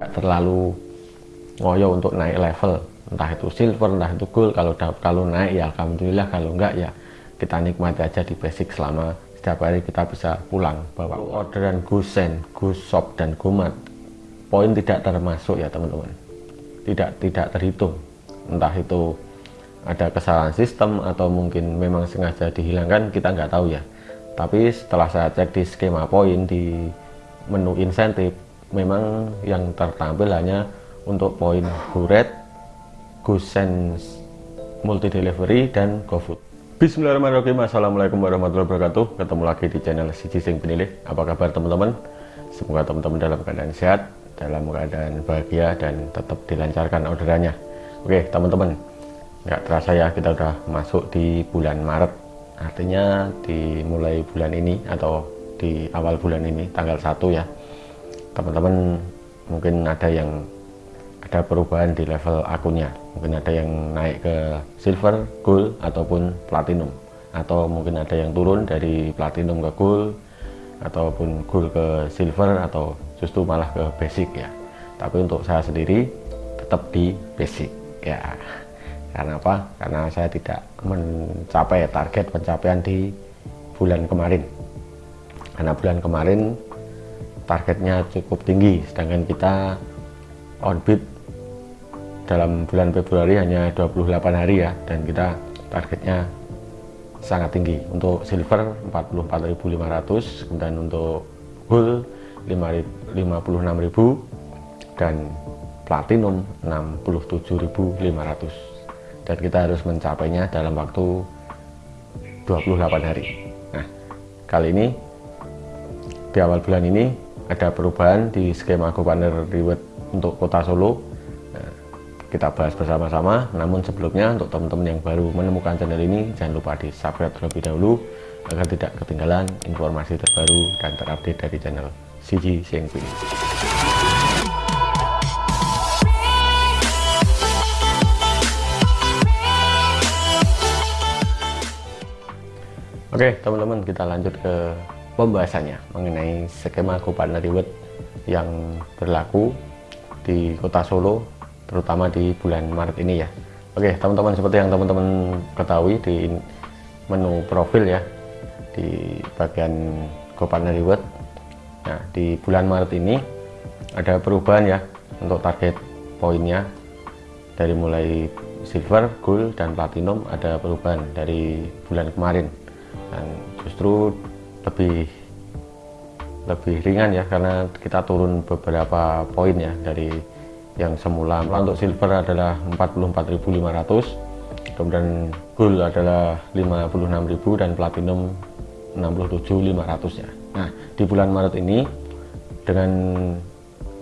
terlalu ngoyo untuk naik level. Entah itu silver entah itu gold. Kalau kalau naik ya alhamdulillah. Kalau enggak ya kita nikmati aja di basic selama setiap hari kita bisa pulang bawa orderan gusen gusop dan gumat poin tidak termasuk ya teman-teman. Tidak tidak terhitung. Entah itu ada kesalahan sistem atau mungkin memang sengaja dihilangkan kita nggak tahu ya. Tapi setelah saya cek di skema poin di menu insentif memang yang tertampil hanya untuk poin GoRed, GoSense Multi Delivery dan GoFood. Bismillahirrahmanirrahim. Assalamualaikum warahmatullahi wabarakatuh. Ketemu lagi di channel Siji Sing Penilih. Apa kabar teman-teman? Semoga teman-teman dalam keadaan sehat, dalam keadaan bahagia dan tetap dilancarkan orderannya. Oke, teman-teman. Nggak terasa ya kita udah masuk di bulan Maret. Artinya di mulai bulan ini atau di awal bulan ini tanggal 1 ya. Teman-teman mungkin ada yang ada perubahan di level akunnya. Mungkin ada yang naik ke silver, gold ataupun platinum. Atau mungkin ada yang turun dari platinum ke gold ataupun gold ke silver atau justru malah ke basic ya. Tapi untuk saya sendiri tetap di basic ya. Karena apa? karena saya tidak mencapai target pencapaian di bulan kemarin. Karena bulan kemarin targetnya cukup tinggi. Sedangkan kita on bid dalam bulan Februari hanya 28 hari ya dan kita targetnya sangat tinggi. Untuk silver 44.500 kemudian untuk gold 56.000 dan platinum 67.500 dan kita harus mencapainya dalam waktu 28 hari. Nah kali ini di awal bulan ini ada perubahan di skema GoPartner Reward untuk kota Solo. Kita bahas bersama-sama. Namun sebelumnya untuk teman-teman yang baru menemukan channel ini jangan lupa di subscribe terlebih dahulu agar tidak ketinggalan informasi terbaru dan terupdate dari channel CG Siang Pilih Oke teman-teman kita lanjut ke pembahasannya mengenai skema GoPartner Reward yang berlaku di kota Solo terutama di bulan Maret ini ya. Oke teman-teman seperti yang teman-teman ketahui di menu profil ya di bagian GoPartner Reward nah di bulan Maret ini ada perubahan ya untuk target poinnya. Dari mulai silver, gold, dan platinum ada perubahan dari bulan kemarin. Dan justru lebih lebih ringan ya karena kita turun beberapa poin ya dari yang semula. Untuk silver adalah 44.500 kemudian gold adalah 56.000 dan platinum 67.500 ya. Nah di bulan Maret ini dengan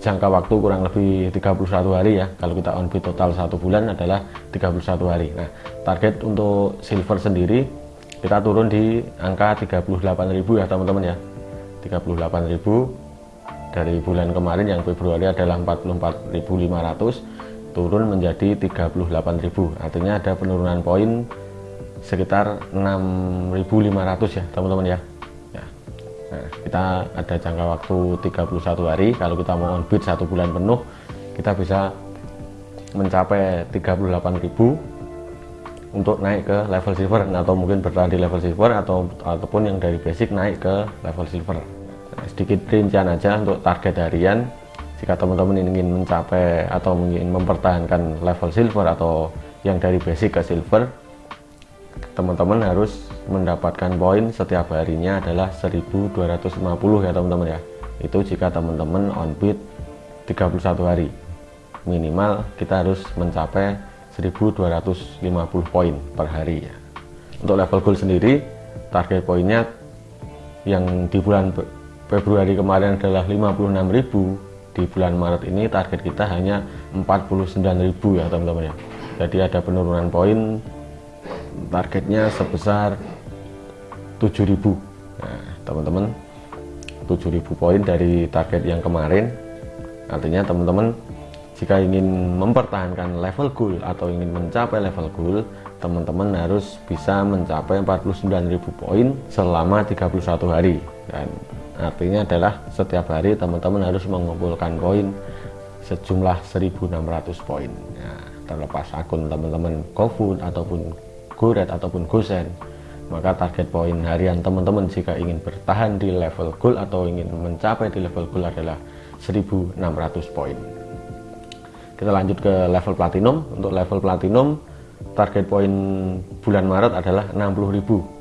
jangka waktu kurang lebih 31 hari ya kalau kita on total satu bulan adalah 31 hari. Nah target untuk silver sendiri kita turun di angka 38.000 ya teman-teman ya. 38.000 dari bulan kemarin yang Februari adalah 44.500 turun menjadi 38.000 artinya ada penurunan poin sekitar 6.500 ya teman-teman ya. ya. Nah, kita ada jangka waktu 31 hari. Kalau kita mau on bid satu bulan penuh kita bisa mencapai 38.000 untuk naik ke level silver atau mungkin bertahan di level silver atau ataupun yang dari basic naik ke level silver. Sedikit rincian aja untuk target harian. Jika teman-teman ingin mencapai atau ingin mempertahankan level silver atau yang dari basic ke silver teman-teman harus mendapatkan poin setiap harinya adalah 1250 ya teman-teman ya. Itu jika teman-teman on bid 31 hari. Minimal kita harus mencapai 1250 poin per hari ya. Untuk level gold sendiri target poinnya yang di bulan Februari kemarin adalah 56.000 di bulan Maret ini target kita hanya 49.000 ya teman-teman ya. Jadi ada penurunan poin targetnya sebesar 7.000 nah teman-teman 7.000 poin dari target yang kemarin. Artinya teman-teman jika ingin mempertahankan level goal atau ingin mencapai level goal teman-teman harus bisa mencapai 49.000 poin selama 31 hari. Dan artinya adalah setiap hari teman-teman harus mengumpulkan poin sejumlah 1600 poin. Ya, terlepas akun teman-teman GoFood ataupun GoRed ataupun GoSend maka target poin harian teman-teman jika ingin bertahan di level gold atau ingin mencapai di level gold adalah 1600 poin kita lanjut ke level platinum. Untuk level platinum target poin bulan Maret adalah 60.000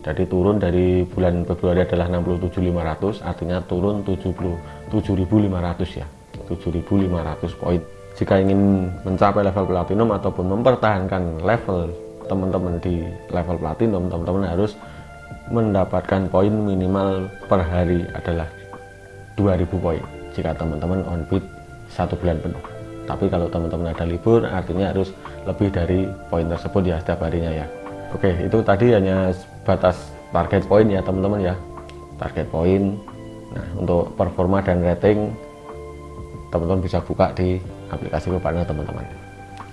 jadi turun dari bulan Februari adalah 67.500 artinya turun 77.500 ya. 7.500 poin. Jika ingin mencapai level platinum ataupun mempertahankan level teman-teman di level platinum teman-teman harus mendapatkan poin minimal per hari adalah 2000 poin. Jika teman-teman on bid satu bulan penuh tapi kalau teman-teman ada libur artinya harus lebih dari poin tersebut ya setiap harinya ya. Oke itu tadi hanya batas target poin ya teman-teman ya. Target poin. Nah untuk performa dan rating teman-teman bisa buka di aplikasi Pepartner teman-teman.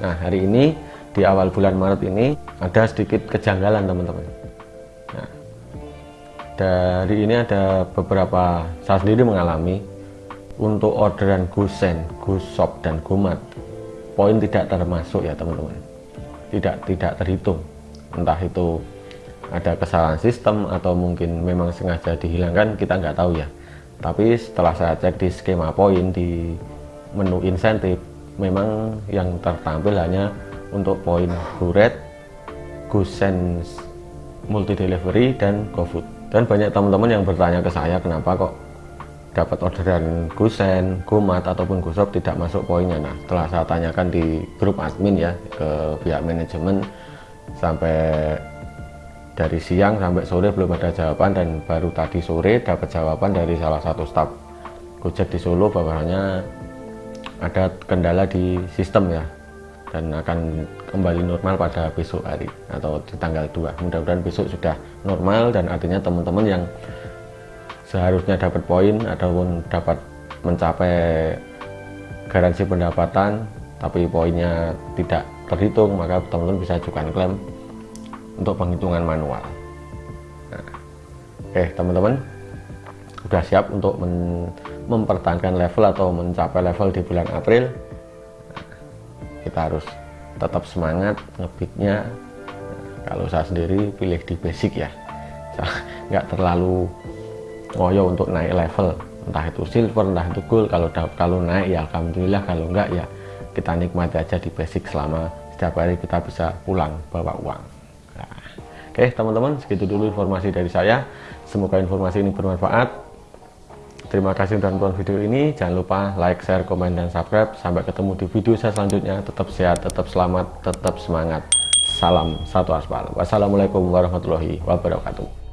Nah hari ini di awal bulan Maret ini ada sedikit kejanggalan teman-teman. Nah, dari ini ada beberapa saya sendiri mengalami untuk orderan Gusen, Gusop dan Gumat poin tidak termasuk ya teman-teman. Tidak tidak terhitung. Entah itu ada kesalahan sistem atau mungkin memang sengaja dihilangkan kita nggak tahu ya. Tapi setelah saya cek di skema poin di menu insentif memang yang tertampil hanya untuk poin GoRed, GoSense Multi Delivery dan GoFood dan banyak teman-teman yang bertanya ke saya kenapa kok dapat orderan GoSend, GoMart ataupun GoShop tidak masuk poinnya. Nah setelah saya tanyakan di grup admin ya ke pihak manajemen sampai dari siang sampai sore belum ada jawaban dan baru tadi sore dapat jawaban dari salah satu staf Gojek di Solo bahwanya ada kendala di sistem ya dan akan kembali normal pada besok hari atau di tanggal 2 mudah-mudahan besok sudah normal dan artinya teman-teman yang seharusnya dapat poin ataupun dapat mencapai garansi pendapatan tapi poinnya tidak terhitung maka teman-teman bisa ajukan klaim untuk penghitungan manual. Nah, oke teman-teman sudah siap untuk mempertahankan level atau mencapai level di bulan April? Kita harus tetap semangat ngebitnya. Kalau saya sendiri pilih di basic ya. Nggak terlalu ngoyo untuk naik level. Entah itu silver entah itu gold. Kalau kalau naik ya alhamdulillah. Kalau enggak ya kita nikmati aja di basic selama setiap hari kita bisa pulang bawa uang. Nah, oke teman-teman segitu dulu informasi dari saya. Semoga informasi ini bermanfaat. Terima kasih sudah nonton video ini. Jangan lupa like share komen dan subscribe. Sampai ketemu di video saya selanjutnya. Tetap sehat tetap selamat tetap semangat. Salam satu aspal wassalamualaikum warahmatullahi wabarakatuh